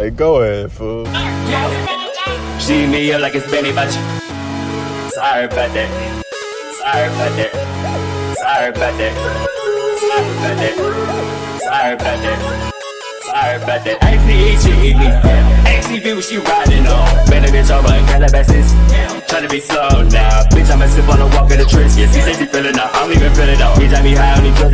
Hey, go ahead, fool. She me up like it's Benny Butch. Sorry about that. Sorry about that. Sorry about that. Sorry about that. Sorry about that. Sorry about that. ACE, she eat me. ACV, what she riding on. Man, a bitch over in Calabasas. Tryna be slow now. Bitch, I'ma slip on a walk of the tricks. Yeah, she say she feeling up. I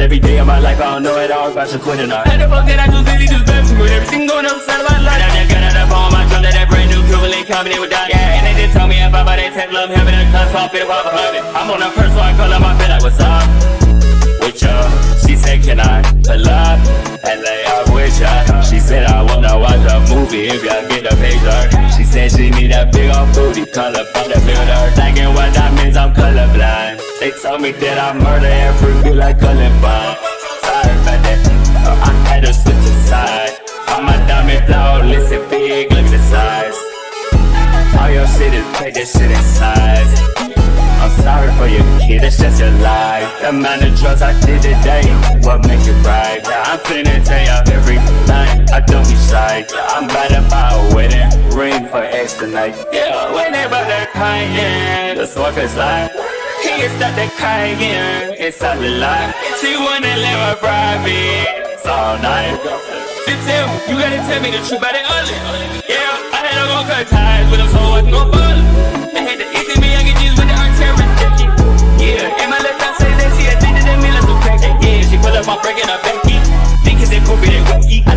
every day of my life. I don't know it all. About to quit it out. How the fuck did I just really just best with everything going outside of my life? And I just got out of on my drum that that brand new Cuban in with that. Yeah, and they just told me if I buy that Tesla, I'm having a gun, so I'm behind it. I'm on a first, so I call up my bed like, what's up? With ya? She said, can I pull up and lay up with ya? She said, I wanna watch a movie if y'all get the picture. She said she need a big old booty, color from the builder. Thinking what that means, I'm colorblind. They told me that I murder every bitch like Columbine. Sorry about that, uh, I had to switch aside. I'm a diamond flawless and big, look at the size. All your shit is take this shit in size. I'm sorry for your kid, it's just your life. The amount of drugs I did today, what make cry? Yeah, I'm finna tell you everything. I don't be shy. I'm about to buy a wedding ring for X tonight. Yeah, when they about to crying, the smoke is like. He is start to crying inside the light. She wanna live a private all night. You gotta tell me the truth about it early. Yeah, I had to cut ties with him so I can go ball. They had to I. Yeah, my left hand say that she addicted to me like crack. Yeah, she pull up, back. I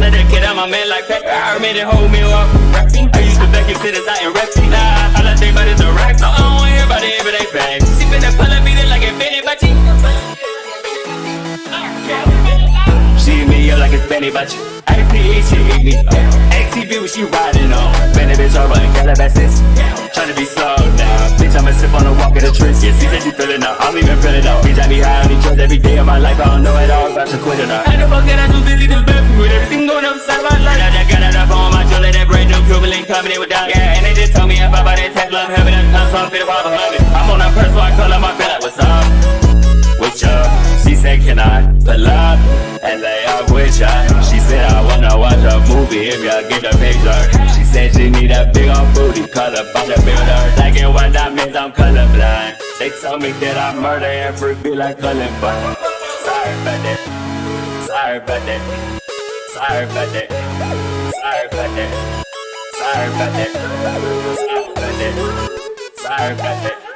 that kid man like. I made it hold me up. I used to back and sit inside and rap. Nah, me up like it's Benny she eat me. ATV, what she riding on. Benny bitch over in Calabasas. Tryna be slow now. Bitch, I'ma sip on the walk of the tricks. Yeah, she said she feeling up. I don't even feel it out. Bitch, I be high on these drugs every day of my life. I don't know it all. About to quit it out. How the fuck did I just really just best with everything going upside my life? I got out of on my jewelry, that brand new Cuban link coming in with that. Yeah, and they just told me if I buy that Tesla, I'm having a ton, so I'm fit walk behind it. I'm on a purse, so I call up my bed like, what's up? With ya? She said, can I pull up and lay She said, I wanna watch a movie if y'all get the picture. She said she need a big old booty, color by the builder. Thinking what that means, I'm colorblind. They told me that I murder every bitch like Columbine. Sorry about that. Sorry about that. Sorry about that. Sorry about that. Sorry about that. Sorry about that. Sorry about that.